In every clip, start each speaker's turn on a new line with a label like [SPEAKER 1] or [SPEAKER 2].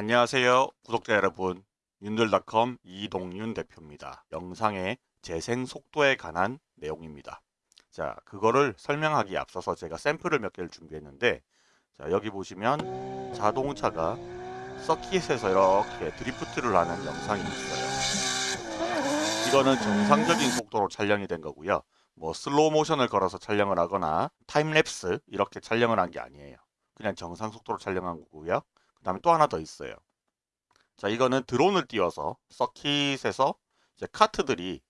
[SPEAKER 1] 안녕하세요 구독자 여러분. 윤들닷컴 이동윤 대표입니다. 영상의 재생 속도에 관한 내용입니다. 자 그거를 설명하기 에 앞서서 제가 샘플을 몇 개를 준비했는데 자 여기 보시면 자동차가 서킷에서 이렇게 드리프트를 하는 영상이 있어요. 이거는 정상적인 속도로 촬영이 된 거고요. 뭐 슬로우 모션을 걸어서 촬영을 하거나 타임랩스 이렇게 촬영을 한 게 아니에요. 그냥 정상 속도로 촬영한 거고요. 그 다음에 또 하나 더 있어요. 자 이거는 드론을 띄워서 서킷에서 이제 카트들이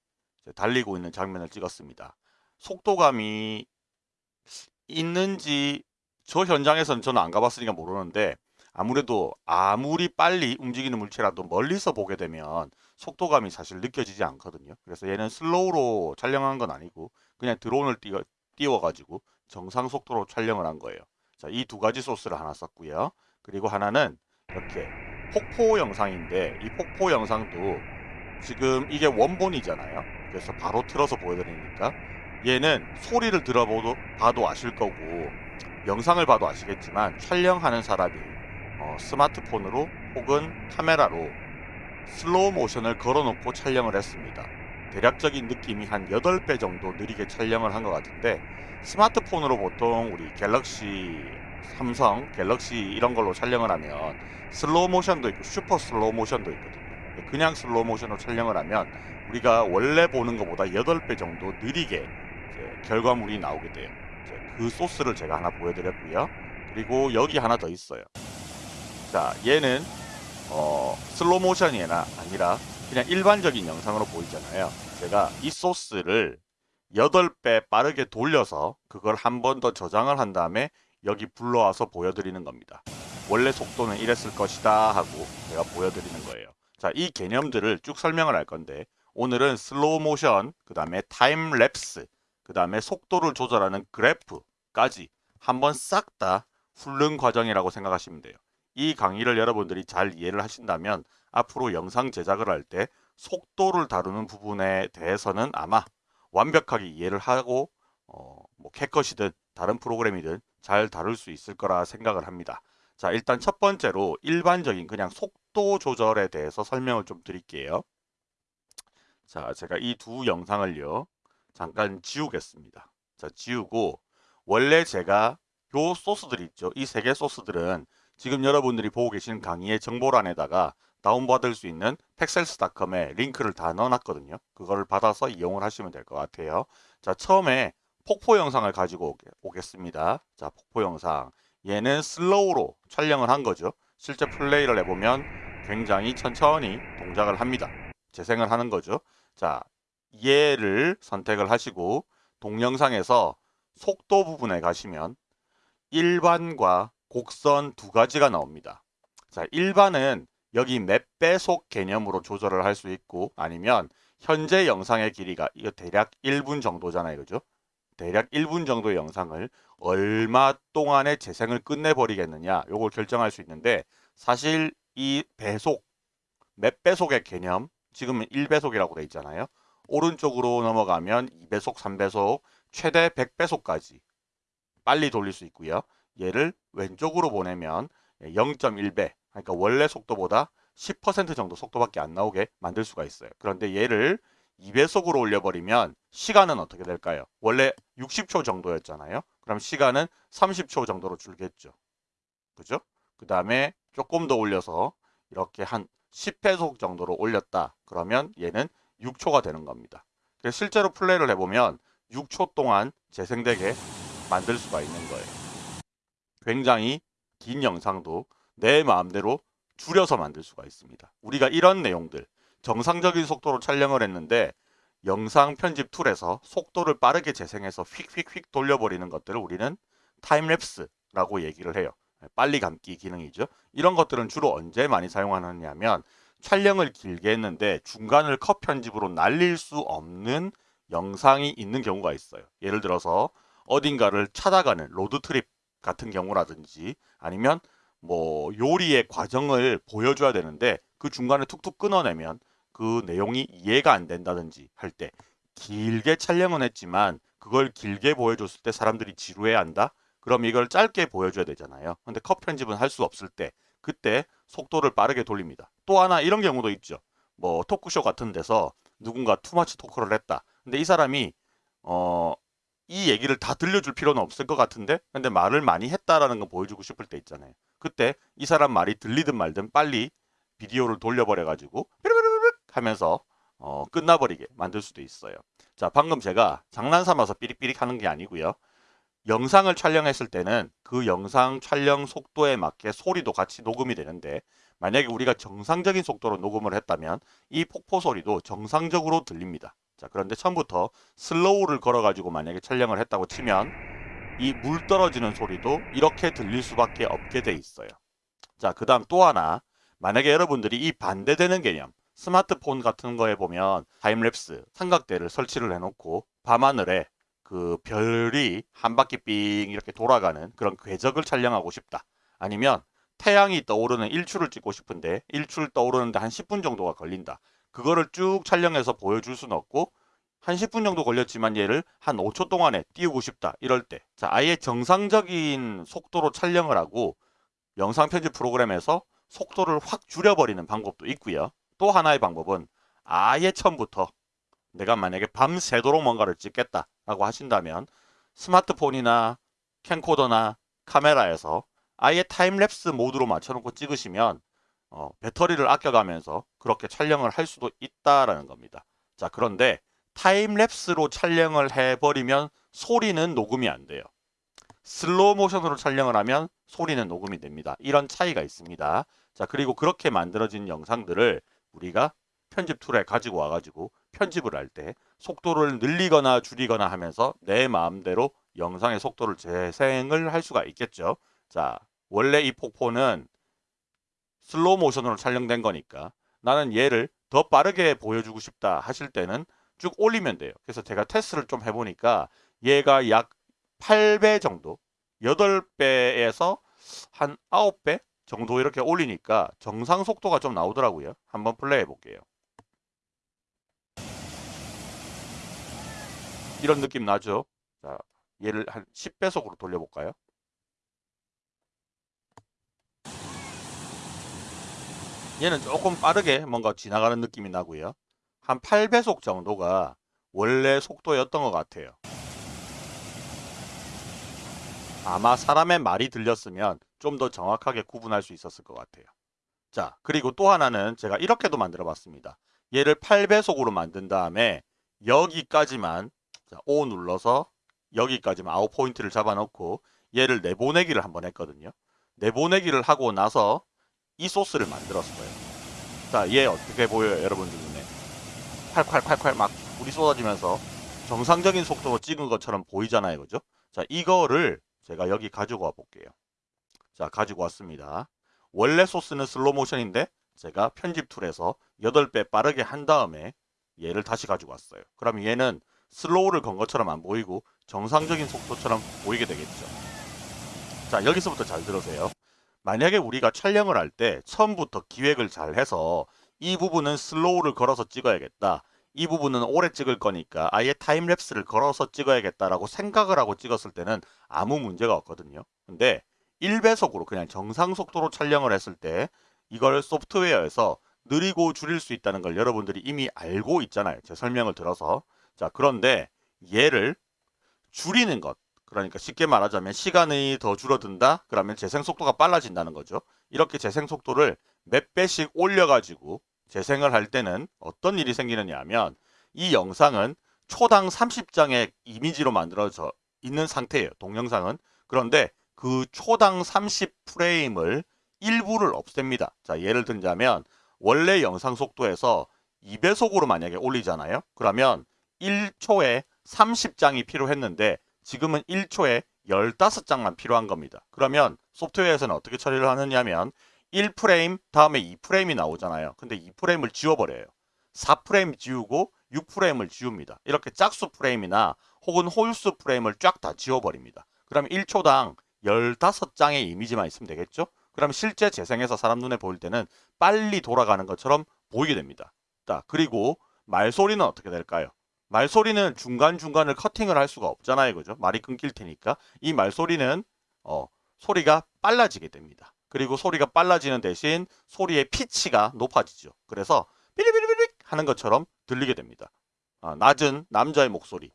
[SPEAKER 1] 이제 달리고 있는 장면을 찍었습니다. 속도감이 있는지 저 현장에서는 저는 안 가봤으니까 모르는데 아무래도 아무리 빨리 움직이는 물체라도 멀리서 보게 되면 속도감이 사실 느껴지지 않거든요. 그래서 얘는 슬로우로 촬영한 건 아니고 그냥 드론을 띄워, 띄워가지고 정상 속도로 촬영을 한 거예요. 자, 이 두 가지 소스를 하나 썼고요. 그리고 하나는 이렇게 폭포 영상인데 이 폭포 영상도 지금 이게 원본이잖아요. 그래서 바로 틀어서 보여드리니까 얘는 소리를 들어봐도 봐도 아실 거고 영상을 봐도 아시겠지만 촬영하는 사람이 어, 스마트폰으로 혹은 카메라로 슬로우 모션을 걸어놓고 촬영을 했습니다. 대략적인 느낌이 한 8배 정도 느리게 촬영을 한 것 같은데 스마트폰으로 보통 우리 갤럭시 삼성, 갤럭시 이런 걸로 촬영을 하면 슬로우 모션도 있고 슈퍼 슬로우 모션도 있거든요. 그냥 슬로우 모션으로 촬영을 하면 우리가 원래 보는 것보다 8배 정도 느리게 결과물이 나오게 돼요. 그 소스를 제가 하나 보여드렸고요. 그리고 여기 하나 더 있어요. 자, 얘는 어, 슬로우 모션이 아니라 그냥 일반적인 영상으로 보이잖아요. 제가 이 소스를 8배 빠르게 돌려서 그걸 한 번 더 저장을 한 다음에 여기 불러와서 보여드리는 겁니다. 원래 속도는 이랬을 것이다 하고 제가 보여드리는 거예요. 자, 이 개념들을 쭉 설명을 할 건데 오늘은 슬로우 모션, 그 다음에 타임 랩스, 그 다음에 속도를 조절하는 그래프까지 한번 싹 다 훑는 과정이라고 생각하시면 돼요. 이 강의를 여러분들이 잘 이해를 하신다면 앞으로 영상 제작을 할 때 속도를 다루는 부분에 대해서는 아마 완벽하게 이해를 하고 어, 뭐 캣컷이든 다른 프로그램이든 잘 다룰 수 있을 거라 생각을 합니다. 자 일단 첫 번째로 일반적인 그냥 속도 조절에 대해서 설명을 좀 드릴게요. 자 제가 이 두 영상을요 잠깐 지우겠습니다. 자 지우고 원래 제가 요 소스들 있죠. 이 세 개 소스들은 지금 여러분들이 보고 계신 강의의 정보란에다가 다운받을 수 있는 팩셀스닷컴에 링크를 다 넣어놨거든요. 그거를 받아서 이용을 하시면 될 것 같아요. 자 처음에 폭포 영상을 가지고 오겠습니다. 자, 폭포 영상. 얘는 슬로우로 촬영을 한 거죠. 실제 플레이를 해보면 굉장히 천천히 동작을 합니다. 재생을 하는 거죠. 자, 얘를 선택을 하시고 동영상에서 속도 부분에 가시면 일반과 곡선 두 가지가 나옵니다. 자, 일반은 여기 몇 배속 개념으로 조절을 할 수 있고 아니면 현재 영상의 길이가 이거 대략 1분 정도잖아요. 그죠? 대략 1분 정도의 영상을 얼마 동안에 재생을 끝내버리겠느냐 요걸 결정할 수 있는데 사실 이 배속 몇 배속의 개념 지금 은 1배속이라고 돼 있잖아요. 오른쪽으로 넘어가면 2배속 3배속 최대 100배속까지 빨리 돌릴 수 있고요. 얘를 왼쪽으로 보내면 0.1배 그러니까 원래 속도보다 10% 정도 속도밖에 안 나오게 만들 수가 있어요. 그런데 얘를 2배속으로 올려버리면 시간은 어떻게 될까요? 원래 60초 정도였잖아요. 그럼 시간은 30초 정도로 줄겠죠. 그죠? 그 다음에 조금 더 올려서 이렇게 한 10배속 정도로 올렸다. 그러면 얘는 6초가 되는 겁니다. 그래서 실제로 플레이를 해보면 6초 동안 재생되게 만들 수가 있는 거예요. 굉장히 긴 영상도 내 마음대로 줄여서 만들 수가 있습니다. 우리가 이런 내용들 정상적인 속도로 촬영을 했는데 영상 편집 툴에서 속도를 빠르게 재생해서 휙휙휙 돌려버리는 것들을 우리는 time lapse라고 얘기를 해요. 빨리 감기 기능이죠. 이런 것들은 주로 언제 많이 사용하느냐면 촬영을 길게 했는데 중간을 컷 편집으로 날릴 수 없는 영상이 있는 경우가 있어요. 예를 들어서 어딘가를 찾아가는 road trip 같은 경우라든지 아니면 뭐 요리의 과정을 보여줘야 되는데 그 중간에 툭툭 끊어내면 그 내용이 이해가 안 된다든지 할 때 길게 촬영은 했지만 그걸 길게 보여줬을 때 사람들이 지루해 한다? 그럼 이걸 짧게 보여줘야 되잖아요. 근데 컷 편집은 할 수 없을 때 그때 속도를 빠르게 돌립니다. 또 하나 이런 경우도 있죠. 뭐 토크쇼 같은 데서 누군가 투마치 토크를 했다. 근데 이 사람이 어, 이 얘기를 다 들려줄 필요는 없을 것 같은데 근데 말을 많이 했다라는 거 보여주고 싶을 때 있잖아요. 그때 이 사람 말이 들리든 말든 빨리 비디오를 돌려버려 가지고 삐르르르 하면서 어, 끝나버리게 만들 수도 있어요. 자 방금 제가 장난 삼아서 삐릭삐릭 하는 게 아니고요. 영상을 촬영했을 때는 그 영상 촬영 속도에 맞게 소리도 같이 녹음이 되는데 만약에 우리가 정상적인 속도로 녹음을 했다면 이 폭포 소리도 정상적으로 들립니다. 자 그런데 처음부터 slow를 걸어 가지고 만약에 촬영을 했다고 치면 이 물 떨어지는 소리도 이렇게 들릴 수밖에 없게 돼 있어요. 자 그 다음 또 하나 만약에 여러분들이 이 반대되는 개념 스마트폰 같은 거에 보면 time lapse 삼각대를 설치를 해놓고 밤하늘에 그 별이 한 바퀴 삥 이렇게 돌아가는 그런 궤적을 촬영하고 싶다. 아니면 태양이 떠오르는 일출을 찍고 싶은데 일출 떠오르는데 한 10분 정도가 걸린다. 그거를 쭉 촬영해서 보여줄 수는 없고 한 10분 정도 걸렸지만 얘를 한 5초 동안에 띄우고 싶다. 이럴 때. 자, 아예 정상적인 속도로 촬영을 하고 영상 편집 프로그램에서 속도를 확 줄여버리는 방법도 있고요. 또 하나의 방법은 아예 처음부터 내가 만약에 밤새도록 뭔가를 찍겠다라고 하신다면 스마트폰이나 캠코더나 카메라에서 아예 time lapse 모드로 맞춰놓고 찍으시면 어, 배터리를 아껴가면서 그렇게 촬영을 할 수도 있다라는 겁니다. 자 그런데 time lapse로 촬영을 해버리면 소리는 녹음이 안 돼요. 슬로우 모션으로 촬영을 하면 소리는 녹음이 됩니다. 이런 차이가 있습니다. 자 그리고 그렇게 만들어진 영상들을 우리가 편집 tool에 가지고 와가지고 편집을 할 때 속도를 늘리거나 줄이거나 하면서 내 마음대로 영상의 속도를 재생을 할 수가 있겠죠. 자 원래 이 폭포는 슬로우 모션으로 촬영된 거니까 나는 얘를 더 빠르게 보여주고 싶다 하실 때는 쭉 올리면 돼요. 그래서 제가 테스트를 좀 해보니까 얘가 약 8배 정도 8배에서 한 9배 정도 이렇게 올리니까 정상 속도가 좀 나오더라고요. 한번 플레이 해 볼게요. 이런 느낌 나죠? 자, 얘를 한 10배속으로 돌려볼까요? 얘는 조금 빠르게 뭔가 지나가는 느낌이 나고요. 한 8배속 정도가 원래 속도였던 것 같아요. 아마 사람의 말이 들렸으면 좀 더 정확하게 구분할 수 있었을 것 같아요. 자, 그리고 또 하나는 제가 이렇게도 만들어 봤습니다. 얘를 8배속으로 만든 다음에 여기까지만 자, O 눌러서 여기까지만 아웃 포인트를 잡아놓고 얘를 내보내기를 한번 했거든요. 내보내기를 하고 나서 이 소스를 만들었어요. 자, 얘 어떻게 보여요, 여러분들 눈에? 팔팔팔팔 막 불이 쏟아지면서 정상적인 속도로 찍은 것처럼 보이잖아요, 그죠? 자, 이거를 제가 여기 가지고 와 볼게요. 자, 가지고 왔습니다. 원래 소스는 슬로 모션인데 제가 편집 tool에서 8배 빠르게 한 다음에 얘를 다시 가지고 왔어요. 그럼 얘는 slow를 건 것처럼 안 보이고 정상적인 속도처럼 보이게 되겠죠. 자, 여기서부터 잘 들으세요. 만약에 우리가 촬영을 할 때 처음부터 기획을 잘 해서 이 부분은 slow를 걸어서 찍어야겠다. 이 부분은 오래 찍을 거니까 아예 time lapse를 걸어서 찍어야겠다라고 생각을 하고 찍었을 때는 아무 문제가 없거든요. 근데 1배속으로 그냥 정상 속도로 촬영을 했을 때 이걸 소프트웨어에서 늘리고 줄일 수 있다는 걸 여러분들이 이미 알고 있잖아요. 제 설명을 들어서. 자, 그런데 얘를 줄이는 것. 그러니까 쉽게 말하자면 시간이 더 줄어든다? 그러면 재생 속도가 빨라진다는 거죠. 이렇게 재생 속도를 몇 배씩 올려가지고 재생을 할 때는 어떤 일이 생기느냐 하면 이 영상은 초당 30장의 이미지로 만들어져 있는 상태예요. 동영상은. 그런데 그 초당 30프레임을 일부를 없앱니다. 자, 예를 들자면 원래 영상 속도에서 2배속으로 만약에 올리잖아요. 그러면 1초에 30장이 필요했는데 지금은 1초에 15장만 필요한 겁니다. 그러면 소프트웨어에서는 어떻게 처리를 하느냐면 1프레임 다음에 2프레임이 나오잖아요. 근데 2프레임을 지워버려요. 4프레임 지우고 6프레임을 지웁니다. 이렇게 짝수 프레임이나 혹은 홀수 프레임을 쫙 다 지워버립니다. 그럼 1초당 15장의 이미지만 있으면 되겠죠? 그럼 실제 재생해서 사람 눈에 보일 때는 빨리 돌아가는 것처럼 보이게 됩니다. 자, 그리고 말소리는 어떻게 될까요? 말소리는 중간중간을 커팅을 할 수가 없잖아요. 그죠? 말이 끊길 테니까. 이 말소리는 어, 소리가 빨라지게 됩니다. 그리고 소리가 빨라지는 대신 소리의 피치가 높아지죠. 그래서 삐리삐리삐리 하는 것처럼 들리게 됩니다. 아, 낮은 남자의 목소리,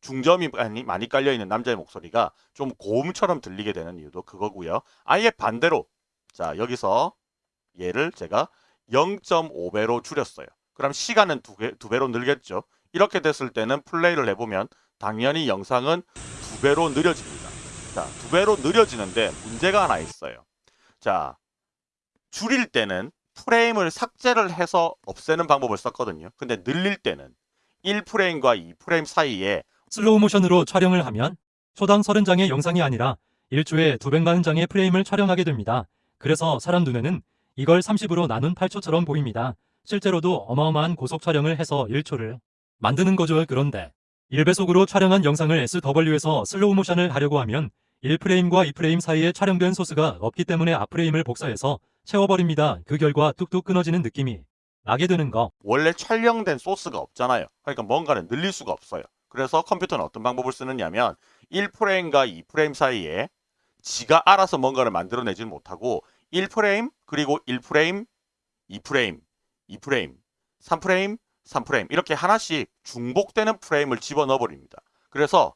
[SPEAKER 1] 중점이 많이, 많이 깔려 있는 남자의 목소리가 좀 고음처럼 들리게 되는 이유도 그거고요. 아예 반대로 자 여기서 얘를 제가 0.5배로 줄였어요. 그럼 시간은 두, 개, 두 배로 늘겠죠. 이렇게 됐을 때는 플레이를 해보면 당연히 영상은 두 배로 느려집니다. 자, 두 배로 느려지는데 문제가 하나 있어요. 자, 줄일 때는 프레임을 삭제를 해서 없애는 방법을 썼거든요. 근데 늘릴 때는 1프레임과 2프레임 사이에
[SPEAKER 2] 슬로우 모션으로 촬영을 하면 초당 30장의 영상이 아니라 1초에 240장의 프레임을 촬영하게 됩니다. 그래서 사람 눈에는 이걸 30으로 나눈 8초처럼 보입니다. 실제로도 어마어마한 고속 촬영을 해서 1초를 만드는 거죠. 그런데 1배속으로 촬영한 영상을 SW에서 슬로우 모션을 하려고 하면 1프레임과 2프레임 사이에 촬영된 소스가 없기 때문에 앞프레임을 복사해서 채워버립니다. 그 결과 뚝뚝 끊어지는 느낌이 나게 되는 거.
[SPEAKER 1] 원래 촬영된 소스가 없잖아요. 그러니까 뭔가를 늘릴 수가 없어요. 그래서 컴퓨터는 어떤 방법을 쓰느냐면 1프레임과 2프레임 사이에 지가 알아서 뭔가를 만들어내지 못하고 1프레임 그리고 1프레임, 2프레임, 2프레임, 3프레임, 3프레임 이렇게 하나씩 중복되는 프레임을 집어넣어 버립니다. 그래서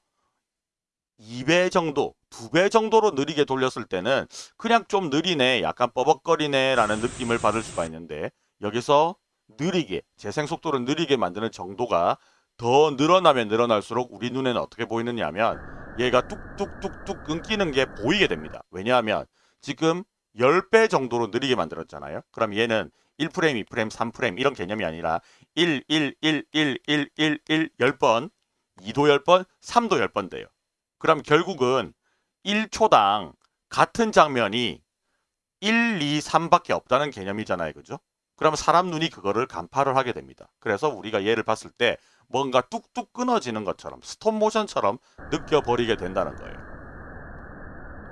[SPEAKER 1] 2배 정도, 2배 정도로 느리게 돌렸을 때는 그냥 좀 느리네, 약간 뻐벅거리네 라는 느낌을 받을 수가 있는데 여기서 느리게, 재생 속도를 느리게 만드는 정도가 더 늘어나면 늘어날수록 우리 눈에는 어떻게 보이느냐 하면 얘가 뚝뚝뚝뚝 끊기는 게 보이게 됩니다. 왜냐하면 지금 10배 정도로 느리게 만들었잖아요. 그럼 얘는 1프레임, 2프레임, 3프레임 이런 개념이 아니라 1, 1, 1, 1, 1, 1, 1, 10번, 2도 10번, 3도 10번 돼요. 그럼 결국은 1초당 같은 장면이 1, 2, 3밖에 없다는 개념이잖아요. 그죠? 그럼 사람 눈이 그거를 간파를 하게 됩니다. 그래서 우리가 얘를 봤을 때 뭔가 뚝뚝 끊어지는 것처럼 stop motion처럼 느껴버리게 된다는 거예요.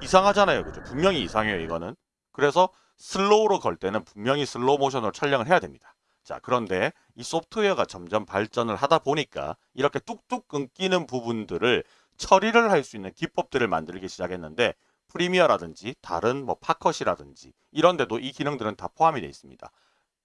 [SPEAKER 1] 이상하잖아요. 그죠? 분명히 이상해요. 이거는. 그래서 slow로 걸 때는 분명히 슬로우 모션으로 촬영을 해야 됩니다. 자, 그런데 이 소프트웨어가 점점 발전을 하다 보니까 이렇게 뚝뚝 끊기는 부분들을 처리를 할 수 있는 기법들을 만들기 시작했는데 Premiere라든지 다른 뭐 Final Cut이라든지 이런 데도 이 기능들은 다 포함이 되어 있습니다.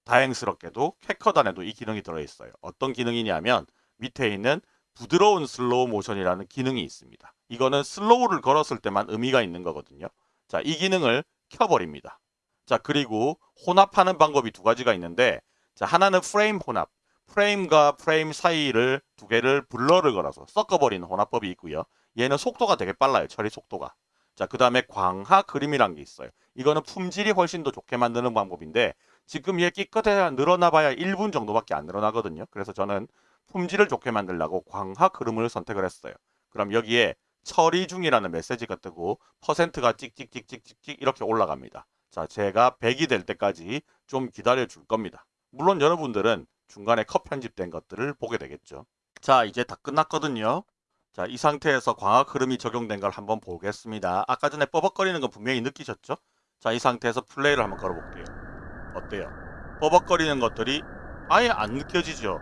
[SPEAKER 1] 다행스럽게도 CapCut 안에도 이 기능이 들어있어요. 어떤 기능이냐면 밑에 있는 부드러운 슬로우 모션이라는 기능이 있습니다. 이거는 slow를 걸었을 때만 의미가 있는 거거든요. 자, 이 기능을 켜버립니다. 자, 그리고 혼합하는 방법이 두 가지가 있는데 자, 하나는 프레임 혼합. 프레임과 프레임 사이를 두 개를 blur를 걸어서 섞어버리는 혼합법이 있고요. 얘는 속도가 되게 빨라요. 처리 속도가. 자, 그 다음에 광하 그림이란 게 있어요. 이거는 품질이 훨씬 더 좋게 만드는 방법인데 지금 얘 끼껏해야 늘어나봐야 1분 정도밖에 안 늘어나거든요. 그래서 저는 품질을 좋게 만들려고 광하 그림을 선택을 했어요. 그럼 여기에 처리 중이라는 메시지가 뜨고 퍼센트가 찍찍찍찍찍찍 이렇게 올라갑니다. 자, 제가 100이 될 때까지 좀 기다려 줄 겁니다. 물론 여러분들은 중간에 컷 편집된 것들을 보게 되겠죠. 자, 이제 다 끝났거든요. 자, 이 상태에서 광학 흐름이 적용된 걸 한번 보겠습니다. 아까 전에 뻐벅거리는 거 분명히 느끼셨죠? 자, 이 상태에서 플레이를 한번 걸어볼게요. 어때요? 뻐벅거리는 것들이 아예 안 느껴지죠?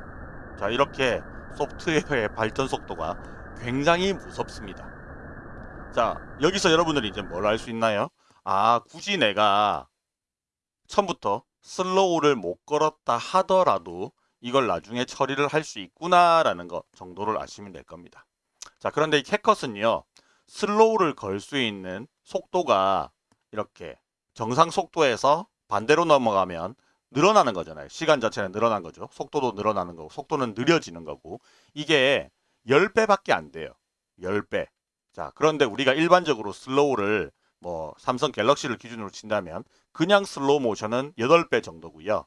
[SPEAKER 1] 자, 이렇게 소프트웨어의 발전 속도가 굉장히 무섭습니다. 자, 여기서 여러분들이 이제 뭘 알 수 있나요? 아, 굳이 내가 처음부터 슬로우를 못 걸었다 하더라도 이걸 나중에 처리를 할 수 있구나라는 것 정도를 아시면 될 겁니다. 자, 그런데 이 CapCut은요. slow를 걸 수 있는 속도가 이렇게 정상 속도에서 반대로 넘어가면 늘어나는 거잖아요. 시간 자체는 늘어난 거죠. 속도도 늘어나는 거고 속도는 느려지는 거고 이게 10배밖에 안 돼요. 10배. 자, 그런데 우리가 일반적으로 slow를 뭐 삼성 갤럭시를 기준으로 친다면 그냥 슬로우 모션은 8배 정도고요.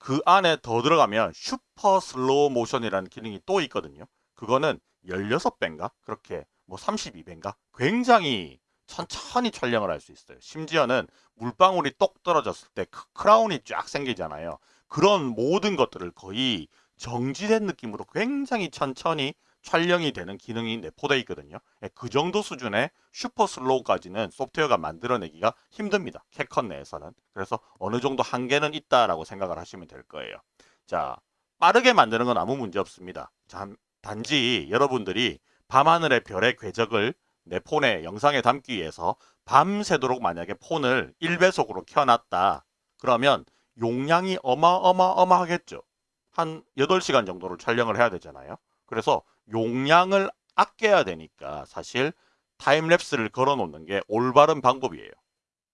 [SPEAKER 1] 그 안에 더 들어가면 슈퍼 슬로우 모션이라는 기능이 또 있거든요. 그거는 16배인가? 그렇게 뭐 32배인가? 굉장히 천천히 촬영을 할 수 있어요. 심지어는 물방울이 똑 떨어졌을 때 크라운이 쫙 생기잖아요. 그런 모든 것들을 거의 정지된 느낌으로 굉장히 천천히 촬영이 되는 기능이 내포되어 있거든요. 예, 그 정도 수준의 슈퍼 슬로우까지는 소프트웨어가 만들어내기가 힘듭니다. 캡컷 내에서는. 그래서 어느 정도 한계는 있다라고 생각을 하시면 될 거예요. 자, 빠르게 만드는 건 아무 문제 없습니다. 단지 여러분들이 밤하늘의 별의 궤적을 내 폰에 영상에 담기 위해서 밤새도록 만약에 폰을 1배속으로 켜놨다. 그러면 용량이 어마어마어마하겠죠. 한 8시간 정도를 촬영을 해야 되잖아요. 그래서 용량을 아껴야 되니까 사실 타임랩스를 걸어 놓는 게 올바른 방법이에요.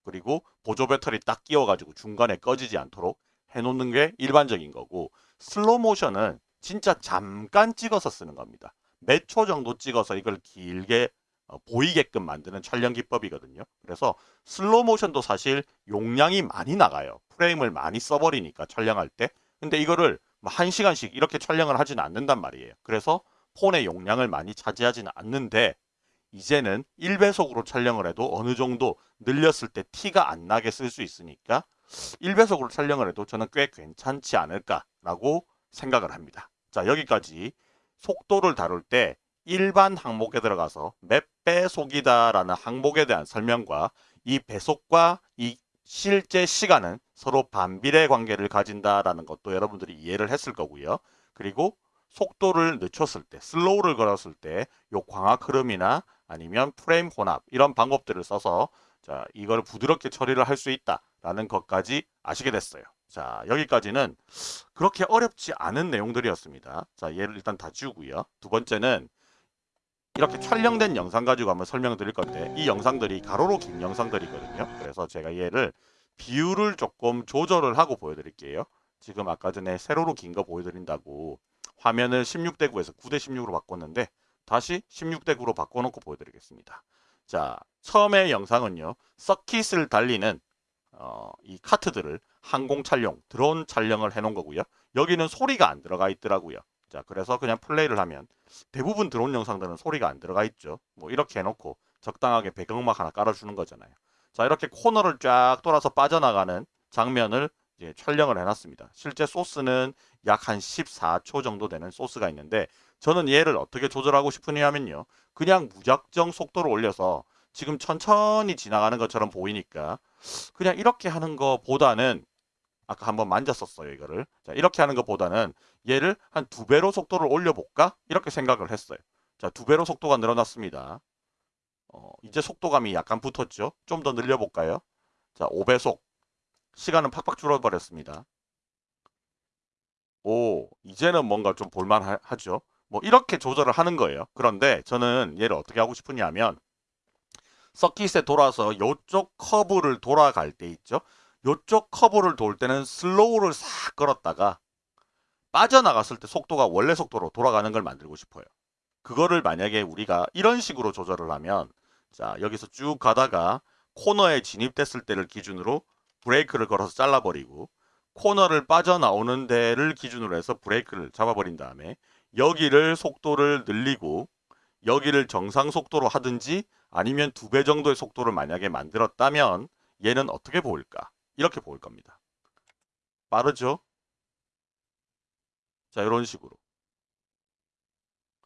[SPEAKER 1] 그리고 보조 배터리 딱 끼워가지고 중간에 꺼지지 않도록 해놓는 게 일반적인 거고 슬로우 모션은 진짜 잠깐 찍어서 쓰는 겁니다. 몇 초 정도 찍어서 이걸 길게 어, 보이게끔 만드는 촬영 기법이거든요. 그래서 슬로우 모션도 사실 용량이 많이 나가요. 프레임을 많이 써버리니까 촬영할 때. 근데 이거를 뭐 한 시간씩 이렇게 촬영을 하지는 않는단 말이에요. 그래서 폰의 용량을 많이 차지하지는 않는데 이제는 1배속으로 촬영을 해도 어느 정도 늘렸을 때 티가 안 나게 쓸 수 있으니까 1배속으로 촬영을 해도 저는 꽤 괜찮지 않을까라고 생각을 합니다. 자, 여기까지 속도를 다룰 때 일반 항목에 들어가서 몇 배속이다라는 항목에 대한 설명과 이 배속과 이 실제 시간은 서로 반비례 관계를 가진다라는 것도 여러분들이 이해를 했을 거고요. 그리고 속도를 늦췄을 때, 슬로우를 걸었을 때 요 광학 흐름이나 아니면 프레임 혼합 이런 방법들을 써서 자, 이걸 부드럽게 처리를 할 수 있다라는 것까지 아시게 됐어요. 자, 여기까지는 그렇게 어렵지 않은 내용들이었습니다. 자, 얘를 일단 다 지우고요. 두 번째는 이렇게 촬영된 영상 가지고 한번 설명을 드릴 건데 이 영상들이 가로로 긴 영상들이거든요. 그래서 제가 얘를 비율을 조금 조절을 하고 보여드릴게요. 지금 아까 전에 세로로 긴 거 보여드린다고 화면을 16대 9에서 9대 16으로 바꿨는데 다시 16대 9로 바꿔놓고 보여드리겠습니다. 자, 처음에 영상은요. 서킷을 달리는 어, 이 카트들을 항공 촬영, 드론 촬영을 해놓은 거고요. 여기는 소리가 안 들어가 있더라고요. 자, 그래서 그냥 플레이를 하면 대부분 드론 영상들은 소리가 안 들어가 있죠. 뭐 이렇게 해놓고 적당하게 배경음악 하나 깔아주는 거잖아요. 자, 이렇게 코너를 쫙 돌아서 빠져나가는 장면을 이제 촬영을 해놨습니다. 실제 소스는 약 한 14초 정도 되는 소스가 있는데 저는 얘를 어떻게 조절하고 싶으냐면요. 그냥 무작정 속도를 올려서 지금 천천히 지나가는 것처럼 보이니까 그냥 이렇게 하는 것보다는 아까 한번 만졌었어요 이거를 자 이렇게 하는 것보다는 얘를 한 두 배로 속도를 올려볼까 이렇게 생각을 했어요 자 두 배로 속도가 늘어났습니다 어, 이제 속도감이 약간 붙었죠? 좀 더 늘려볼까요? 자 5배속. 시간은 팍팍 줄어버렸습니다. 오 이제는 뭔가 좀 볼만하죠? 뭐 이렇게 조절을 하는 거예요. 그런데 저는 얘를 어떻게 하고 싶으냐면 서킷에 돌아서 이쪽 커브를 돌아갈 때 있죠? 요쪽 커브를 돌 때는 슬로우를 싹 걸었다가 빠져나갔을 때 속도가 원래 속도로 돌아가는 걸 만들고 싶어요. 그거를 만약에 우리가 이런 식으로 조절을 하면 자 여기서 쭉 가다가 코너에 진입됐을 때를 기준으로 브레이크를 걸어서 잘라버리고 코너를 빠져나오는 데를 기준으로 해서 브레이크를 잡아버린 다음에 여기를 속도를 늘리고 여기를 정상 속도로 하든지 아니면 두 배 정도의 속도를 만약에 만들었다면 얘는 어떻게 보일까? 이렇게 보일 겁니다. 빠르죠? 자, 이런 식으로.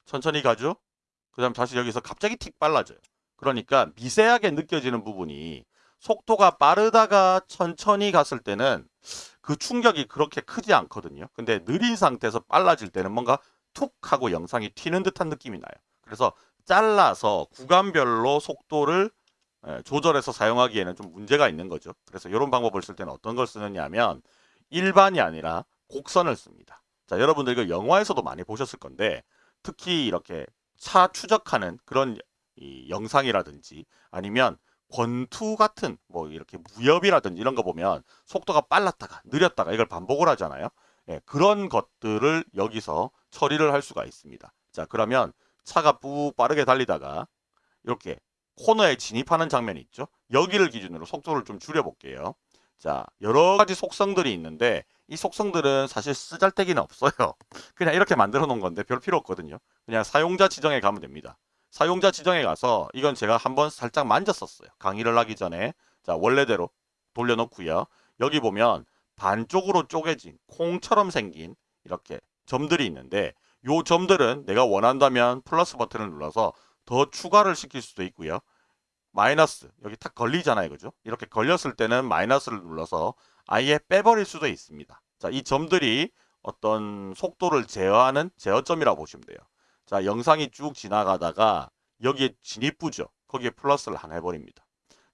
[SPEAKER 1] 천천히 가죠? 그 다음 다시 여기서 갑자기 틱 빨라져요. 그러니까 미세하게 느껴지는 부분이 속도가 빠르다가 천천히 갔을 때는 그 충격이 그렇게 크지 않거든요. 근데 느린 상태에서 빨라질 때는 뭔가 툭 하고 영상이 튀는 듯한 느낌이 나요. 그래서 잘라서 구간별로 속도를 예, 조절해서 사용하기에는 좀 문제가 있는 거죠. 그래서 이런 방법을 쓸 때는 어떤 걸 쓰느냐 하면 일반이 아니라 곡선을 씁니다. 자, 여러분들 이거 영화에서도 많이 보셨을 건데 특히 이렇게 차 추적하는 그런 이 영상이라든지 아니면 권투 같은 뭐 이렇게 무협이라든지 이런 거 보면 속도가 빨랐다가 느렸다가 이걸 반복을 하잖아요. 예, 그런 것들을 여기서 처리를 할 수가 있습니다. 자, 그러면 차가 뿌 빠르게 달리다가 이렇게 코너에 진입하는 장면이 있죠. 여기를 기준으로 속도를 좀 줄여볼게요. 자, 여러 가지 속성들이 있는데 이 속성들은 사실 쓰잘데기는 없어요. 그냥 이렇게 만들어 놓은 건데 별 필요 없거든요. 그냥 사용자 지정에 가면 됩니다. 사용자 지정에 가서 이건 제가 한번 살짝 만졌었어요. 강의를 하기 전에 자 원래대로 돌려놓고요. 여기 보면 반쪽으로 쪼개진 콩처럼 생긴 이렇게 점들이 있는데 요 점들은 내가 원한다면 플러스 버튼을 눌러서 더 추가를 시킬 수도 있고요. 마이너스 여기 탁 걸리잖아요. 그죠? 이렇게 걸렸을 때는 마이너스를 눌러서 아예 빼버릴 수도 있습니다. 자, 이 점들이 어떤 속도를 제어하는 제어점이라고 보시면 돼요. 자, 영상이 쭉 지나가다가 여기에 진입부죠. 거기에 플러스를 하나 해버립니다.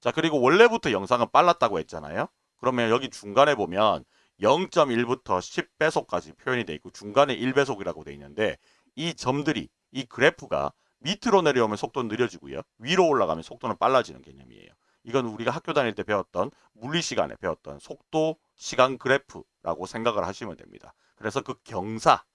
[SPEAKER 1] 자, 그리고 원래부터 영상은 빨랐다고 했잖아요. 그러면 여기 중간에 보면 0.1부터 10배속까지 표현이 돼 있고 중간에 1배속이라고 돼 있는데 이 점들이 이 그래프가 밑으로 내려오면 속도는 느려지고요. 위로 올라가면 속도는 빨라지는 개념이에요. 이건 우리가 학교 다닐 때 배웠던 물리 시간에 배웠던 속도 시간 그래프라고 생각을 하시면 됩니다. 그래서 그 경사,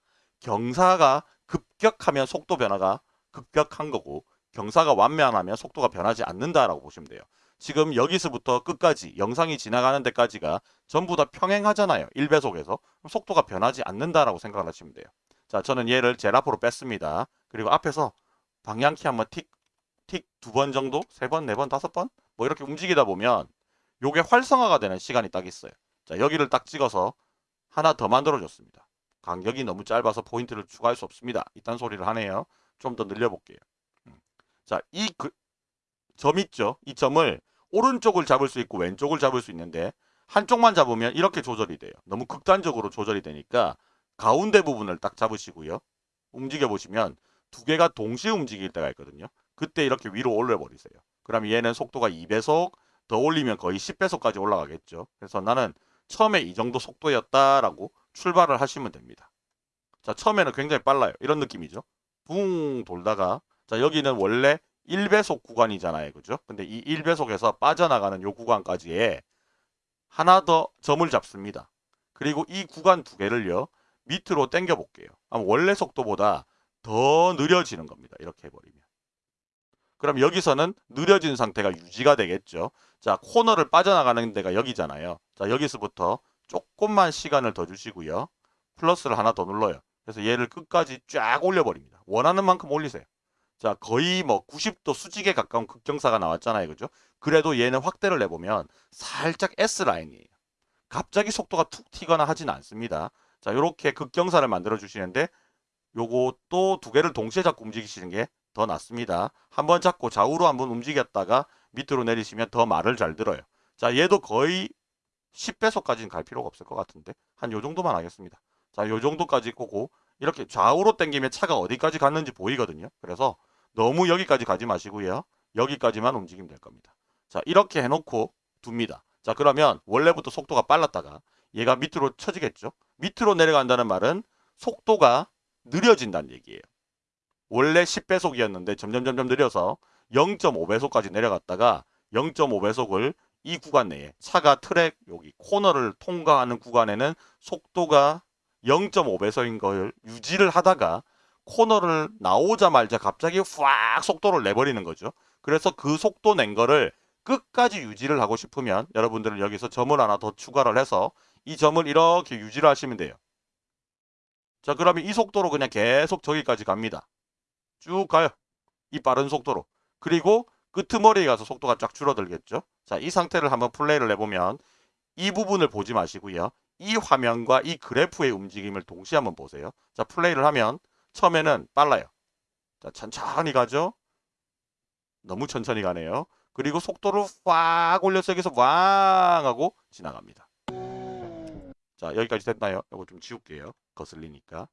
[SPEAKER 1] 경사가 급격하면 속도 변화가 급격한 거고 경사가 완만하면 속도가 변하지 않는다라고 보시면 돼요. 지금 여기서부터 끝까지 영상이 지나가는 데까지가 전부 다 평행하잖아요. 1배속에서. 그럼 속도가 변하지 않는다라고 생각을 하시면 돼요. 자, 저는 얘를 제일 앞으로 뺐습니다. 그리고 앞에서 방향키 한번 틱, 틱 두 번 정도? 세 번, 네 번, 다섯 번? 뭐 이렇게 움직이다 보면 요게 활성화가 되는 시간이 딱 있어요. 자, 여기를 딱 찍어서 하나 더 만들어줬습니다. 간격이 너무 짧아서 포인트를 추가할 수 없습니다. 이딴 소리를 하네요. 좀 더 늘려볼게요. 음. 자, 이 그, 점 있죠? 이 점을 오른쪽을 잡을 수 있고 왼쪽을 잡을 수 있는데 한쪽만 잡으면 이렇게 조절이 돼요. 너무 극단적으로 조절이 되니까 가운데 부분을 딱 잡으시고요. 움직여 보시면 두 개가 동시에 움직일 때가 있거든요. 그때 이렇게 위로 올려 버리세요. 그럼 얘는 속도가 2배속 더 올리면 거의 10배속까지 올라가겠죠. 그래서 나는 처음에 이 정도 속도였다라고 출발을 하시면 됩니다. 자, 처음에는 굉장히 빨라요. 이런 느낌이죠. 붕 돌다가 자, 여기는 원래 1배속 구간이잖아요. 그죠? 근데 이 1배속에서 빠져나가는 요 구간까지에 하나 더 점을 잡습니다. 그리고 이 구간 두 개를요. 밑으로 당겨 볼게요. 원래 속도보다 더 느려지는 겁니다. 이렇게 해버리면. 그럼 여기서는 느려진 상태가 유지가 되겠죠. 자, 코너를 빠져나가는 데가 여기잖아요. 자, 여기서부터 조금만 시간을 더 주시고요. 플러스를 하나 더 눌러요. 그래서 얘를 끝까지 쫙 올려버립니다. 원하는 만큼 올리세요. 자, 거의 뭐 90도 수직에 가까운 극경사가 나왔잖아요. 그죠? 그래도 얘는 확대를 내보면 살짝 S라인이에요. 갑자기 속도가 툭 튀거나 하진 않습니다. 자, 요렇게 극경사를 만들어 주시는데 요것도 두 개를 동시에 잡고 움직이시는 게 더 낫습니다. 한 번 잡고 좌우로 한 번 움직였다가 밑으로 내리시면 더 말을 잘 들어요. 자, 얘도 거의 10배속까지는 갈 필요가 없을 것 같은데 한 요 정도만 하겠습니다. 자, 요 정도까지 꼬고 이렇게 좌우로 당기면 차가 어디까지 갔는지 보이거든요. 그래서 너무 여기까지 가지 마시고요. 여기까지만 움직이면 될 겁니다. 자, 이렇게 해놓고 둡니다. 자, 그러면 원래부터 속도가 빨랐다가 얘가 밑으로 쳐지겠죠. 밑으로 내려간다는 말은 속도가 느려진다는 얘기예요. 원래 10배속이었는데 점점 점점 느려서 0.5배속까지 내려갔다가 0.5배속을 이 구간 내에 차가 트랙 여기 코너를 통과하는 구간에는 속도가 0.5배속인 걸 유지를 하다가 코너를 나오자마자 갑자기 확 속도를 내버리는 거죠. 그래서 그 속도 낸 거를 끝까지 유지를 하고 싶으면 여러분들은 여기서 점을 하나 더 추가를 해서 이 점을 이렇게 유지를 하시면 돼요. 자 그러면 이 속도로 그냥 계속 저기까지 갑니다. 쭉 가요. 이 빠른 속도로. 그리고 끄트머리에 가서 속도가 쫙 줄어들겠죠. 자, 이 상태를 한번 플레이를 해보면 이 부분을 보지 마시고요. 이 화면과 이 그래프의 움직임을 동시에 한번 보세요. 자, 플레이를 하면 처음에는 빨라요. 자, 천천히 가죠. 너무 천천히 가네요. 그리고 속도를 확 올려서 여기서 왕 하고 지나갑니다. 자, 여기까지 됐나요? 이거 좀 지울게요. 거슬리니까.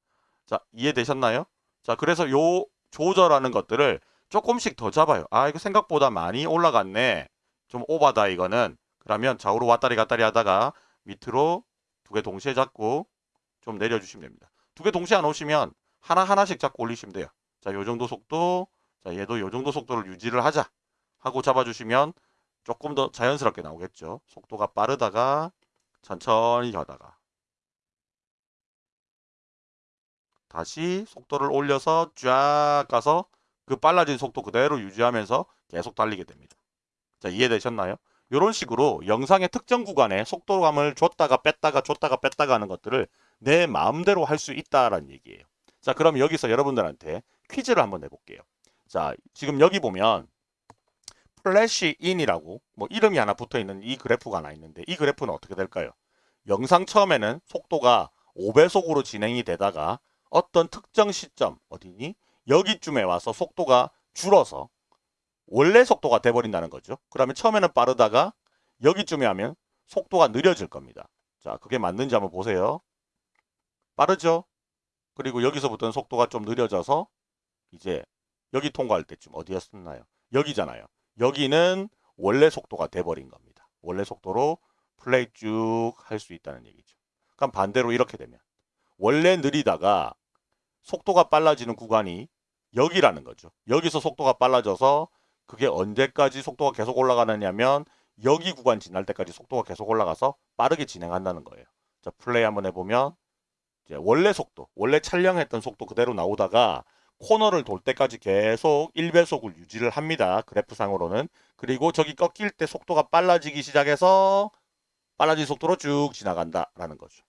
[SPEAKER 1] 자, 이해되셨나요? 자, 그래서 요 조절하는 것들을 조금씩 더 잡아요. 아, 이거 생각보다 많이 올라갔네. 좀 오바다 이거는. 그러면 좌우로 왔다리 갔다리 하다가 밑으로 두 개 동시에 잡고 좀 내려주시면 됩니다. 두 개 동시에 안 오시면 하나하나씩 잡고 올리시면 돼요. 자, 요 정도 속도, 자, 얘도 요 정도 속도를 유지를 하자 하고 잡아주시면 조금 더 자연스럽게 나오겠죠. 속도가 빠르다가 천천히 가다가 다시 속도를 올려서 쫙 가서 그 빨라진 속도 그대로 유지하면서 계속 달리게 됩니다. 자, 이해되셨나요? 이런 식으로 영상의 특정 구간에 속도감을 줬다가 뺐다가 줬다가 뺐다가 하는 것들을 내 마음대로 할 수 있다라는 얘기예요. 자, 그럼 여기서 여러분들한테 퀴즈를 한번 내볼게요. 자, 지금 여기 보면 flash in이라고 뭐 이름이 하나 붙어 있는 이 그래프가 하나 있는데 이 그래프는 어떻게 될까요? 영상 처음에는 속도가 5배속으로 진행이 되다가 어떤 특정 시점 어디니? 여기쯤에 와서 속도가 줄어서 원래 속도가 돼버린다는 거죠. 그러면 처음에는 빠르다가 여기쯤에 하면 속도가 느려질 겁니다. 자, 그게 맞는지 한번 보세요. 빠르죠? 그리고 여기서부터는 속도가 좀 느려져서 이제 여기 통과할 때쯤 어디였었나요? 여기잖아요. 여기는 원래 속도가 돼버린 겁니다. 원래 속도로 플레이 쭉 할 수 있다는 얘기죠. 그럼 반대로 이렇게 되면 원래 느리다가 속도가 빨라지는 구간이 여기라는 거죠. 여기서 속도가 빨라져서 그게 언제까지 속도가 계속 올라가느냐면 여기 구간 지날 때까지 속도가 계속 올라가서 빠르게 진행한다는 거예요. 자, 플레이 한번 해보면 이제 원래 속도, 원래 촬영했던 속도 그대로 나오다가 코너를 돌 때까지 계속 1배속을 유지를 합니다. 그래프상으로는. 그리고 저기 꺾일 때 속도가 빨라지기 시작해서 빨라진 속도로 쭉 지나간다라는 거죠.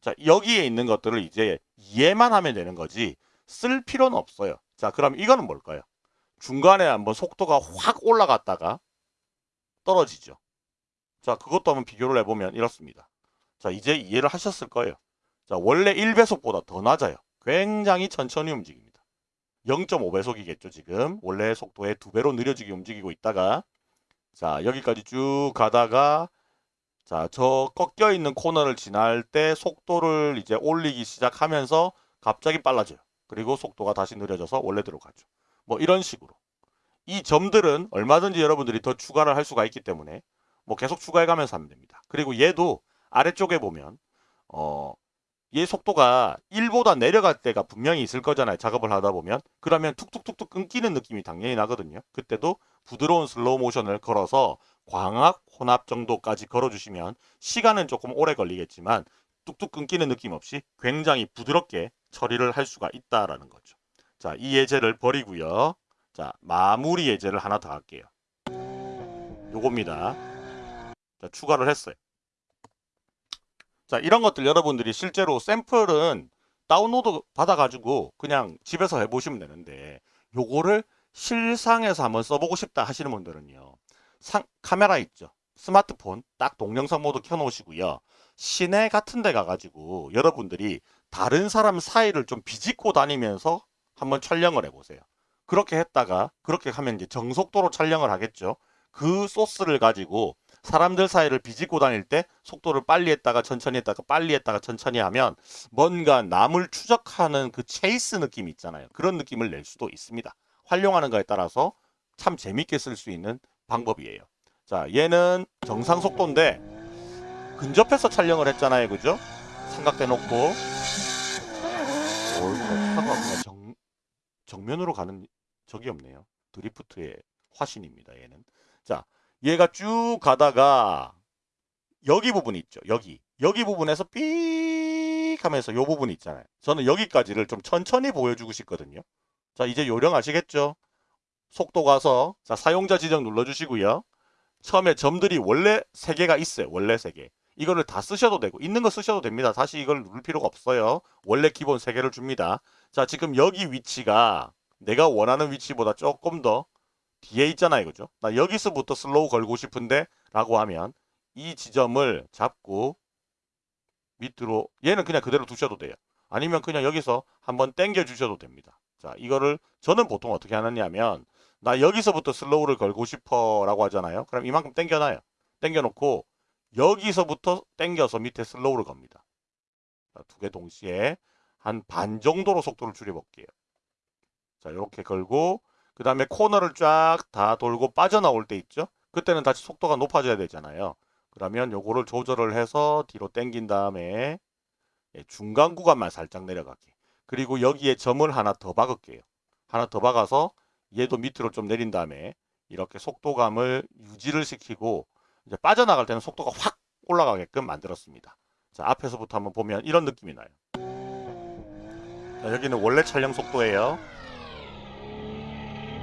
[SPEAKER 1] 자, 여기에 있는 것들을 이제 이해만 하면 되는 거지 쓸 필요는 없어요. 자, 그럼 이거는 뭘까요? 중간에 한번 속도가 확 올라갔다가 떨어지죠. 자, 그것도 한번 비교를 해보면 이렇습니다. 자, 이제 이해를 하셨을 거예요. 자, 원래 1배속보다 더 낮아요. 굉장히 천천히 움직입니다. 0.5배속이겠죠, 지금. 원래 속도의 두 배로 느려지게 움직이고 있다가 자, 여기까지 쭉 가다가 자, 저 꺾여 있는 코너를 지날 때 속도를 이제 올리기 시작하면서 갑자기 빨라져요. 그리고 속도가 다시 느려져서 원래대로 가죠. 뭐 이런 식으로. 이 점들은 얼마든지 여러분들이 더 추가를 할 수가 있기 때문에 뭐 계속 추가해 가면서 하면 됩니다. 그리고 얘도 아래쪽에 보면 어, 얘 속도가 1보다 내려갈 때가 분명히 있을 거잖아요. 작업을 하다 보면. 그러면 툭툭툭툭 끊기는 느낌이 당연히 나거든요. 그때도 부드러운 슬로우 모션을 걸어서 광학 혼합 정도까지 걸어주시면 시간은 조금 오래 걸리겠지만 뚝뚝 끊기는 느낌 없이 굉장히 부드럽게 처리를 할 수가 있다라는 거죠. 자, 이 예제를 버리고요. 자, 마무리 예제를 하나 더 할게요. 요겁니다. 자, 추가를 했어요. 자, 이런 것들 여러분들이 실제로 샘플은 다운로드 받아가지고 그냥 집에서 해보시면 되는데 요거를 실상에서 한번 써보고 싶다 하시는 분들은요. 상, 카메라 있죠. 스마트폰 딱 동영상 모드 켜놓으시고요. 시내 같은 데 가가지고 여러분들이 다른 사람 사이를 좀 비집고 다니면서 한번 촬영을 해보세요. 그렇게 했다가 그렇게 하면 이제 정속도로 촬영을 하겠죠. 그 소스를 가지고 사람들 사이를 비집고 다닐 때 속도를 빨리 했다가 천천히 했다가 빨리 했다가 천천히 하면 뭔가 남을 추적하는 그 체이스 느낌 있잖아요. 그런 느낌을 낼 수도 있습니다. 활용하는 거에 따라서 참 재밌게 쓸 수 있는 방법이에요. 자, 얘는 정상 속도인데 근접해서 촬영을 했잖아요. 그죠? 삼각대 놓고 정면으로 가는 적이 없네요. 드리프트의 화신입니다. 얘는. 자, 얘가 쭉 가다가 여기 부분 있죠. 여기. 여기 부분에서 삑 하면서 요 부분 있잖아요. 저는 여기까지를 좀 천천히 보여주고 싶거든요. 자, 이제 요령 아시겠죠? 속도 가서 자, 사용자 지정 눌러주시고요. 처음에 점들이 원래 3개가 있어요. 원래 3개. 이거를 다 쓰셔도 되고 있는 거 쓰셔도 됩니다. 다시 이걸 누를 필요가 없어요. 원래 기본 3개를 줍니다. 자, 지금 여기 위치가 내가 원하는 위치보다 조금 더 뒤에 있잖아요. 그죠? 나 여기서부터 슬로우 걸고 싶은데 라고 하면 이 지점을 잡고 밑으로 얘는 그냥 그대로 두셔도 돼요. 아니면 그냥 여기서 한번 당겨 주셔도 됩니다. 자, 이거를 저는 보통 어떻게 하느냐면 나 여기서부터 슬로우를 걸고 싶어 라고 하잖아요. 그럼 이만큼 당겨놔요. 당겨놓고 여기서부터 당겨서 밑에 슬로우를 겁니다. 두 개 동시에 한 반 정도로 속도를 줄여볼게요. 자, 이렇게 걸고 그 다음에 코너를 쫙 다 돌고 빠져나올 때 있죠? 그때는 다시 속도가 높아져야 되잖아요. 그러면 요거를 조절을 해서 뒤로 당긴 다음에 예, 중간 구간만 살짝 내려가게. 그리고 여기에 점을 하나 더 박을게요. 하나 더 박아서 얘도 밑으로 좀 내린 다음에 이렇게 속도감을 유지를 시키고 이제 빠져나갈 때는 속도가 확 올라가게끔 만들었습니다. 자, 앞에서부터 한번 보면 이런 느낌이 나요. 자, 여기는 원래 촬영 속도예요.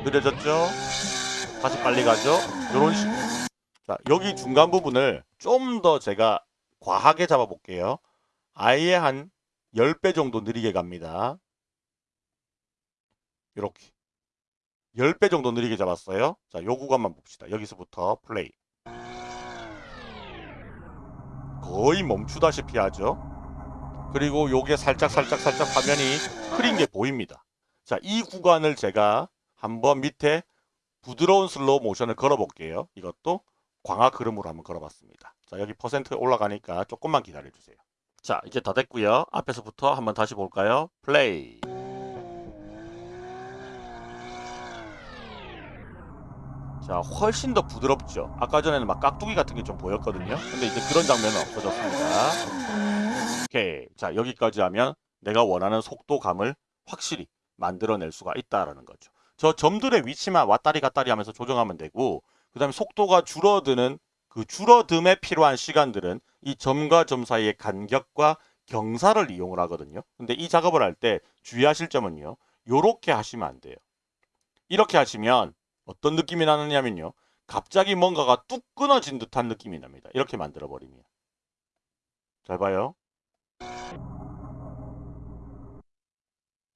[SPEAKER 1] 느려졌죠? 다시 빨리 가죠? 이런 식으로. 자, 여기 중간 부분을 좀 더 제가 과하게 잡아볼게요. 아예 한 10배 정도 느리게 갑니다. 이렇게. 10배 정도 느리게 잡았어요. 자, 요 구간만 봅시다. 여기서부터 플레이. 거의 멈추다시피 하죠. 그리고 요게 살짝 살짝 살짝 화면이 흐린 게 보입니다. 자, 이 구간을 제가 한번 밑에 부드러운 슬로우 모션을 걸어 볼게요. 이것도 광학 흐름으로 한번 걸어 봤습니다. 자, 여기 퍼센트 올라가니까 조금만 기다려 주세요. 자, 이제 다 됐고요. 앞에서부터 한번 다시 볼까요? 플레이. 자, 훨씬 더 부드럽죠. 아까 전에는 막 깍두기 같은 게 좀 보였거든요. 근데 이제 그런 장면은 없어졌습니다. 오케이. 자, 여기까지 하면 내가 원하는 속도감을 확실히 만들어낼 수가 있다라는 거죠. 저 점들의 위치만 왔다리 갔다리 하면서 조정하면 되고, 그 다음에 속도가 줄어드는 그 줄어듦에 필요한 시간들은 이 점과 점 사이의 간격과 경사를 이용을 하거든요. 근데 이 작업을 할 때 주의하실 점은요. 요렇게 하시면 안 돼요. 이렇게 하시면 어떤 느낌이 나느냐면요. 갑자기 뭔가가 뚝 끊어진 듯한 느낌이 납니다. 이렇게 만들어 버리면. 잘 봐요.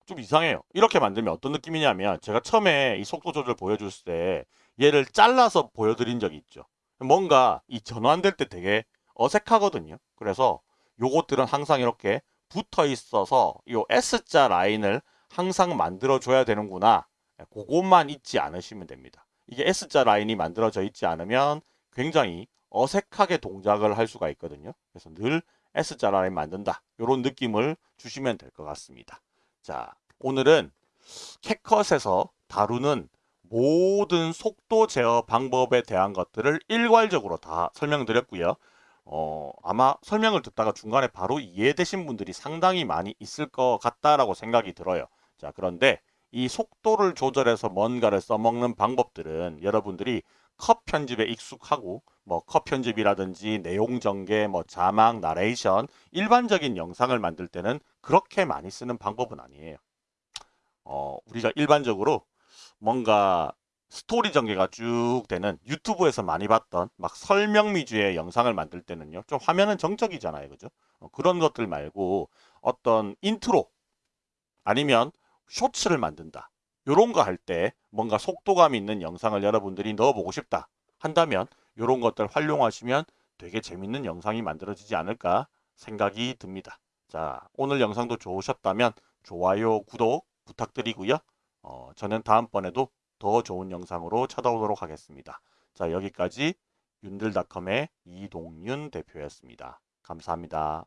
[SPEAKER 1] 좀 이상해요. 이렇게 만들면 어떤 느낌이냐면 제가 처음에 이 속도 조절 보여줬을 때 얘를 잘라서 보여드린 적이 있죠. 뭔가 이 전환될 때 되게 어색하거든요. 그래서 요것들은 항상 이렇게 붙어 있어서 요 S자 라인을 항상 만들어 줘야 되는구나. 그것만 잊지 않으시면 됩니다. 이게 S자 라인이 만들어져 있지 않으면 굉장히 어색하게 동작을 할 수가 있거든요. 그래서 늘 S자 라인 만든다. 이런 느낌을 주시면 될 것 같습니다. 자, 오늘은 캣컷에서 다루는 모든 속도 제어 방법에 대한 것들을 일괄적으로 다 설명드렸고요. 어, 아마 설명을 듣다가 중간에 바로 이해되신 분들이 상당히 많이 있을 것 같다라고 생각이 들어요. 자, 그런데 이 속도를 조절해서 뭔가를 써먹는 방법들은 여러분들이 컷 편집에 익숙하고 뭐 컷 편집이라든지 내용 전개, 뭐 자막, 나레이션 일반적인 영상을 만들 때는 그렇게 많이 쓰는 방법은 아니에요. 어, 우리가 일반적으로 뭔가 스토리 전개가 쭉 되는 유튜브에서 많이 봤던 막 설명 위주의 영상을 만들 때는요. 좀 화면은 정적이잖아요. 그죠? 어, 그런 것들 말고 어떤 인트로 아니면 쇼츠를 만든다. 요런 거 할 때 뭔가 속도감 있는 영상을 여러분들이 넣어보고 싶다 한다면 요런 것들 활용하시면 되게 재밌는 영상이 만들어지지 않을까 생각이 듭니다. 자, 오늘 영상도 좋으셨다면 좋아요, 구독 부탁드리고요. 어, 저는 다음번에도 더 좋은 영상으로 찾아오도록 하겠습니다. 자, 여기까지 윤들닷컴의 이동윤 대표였습니다. 감사합니다.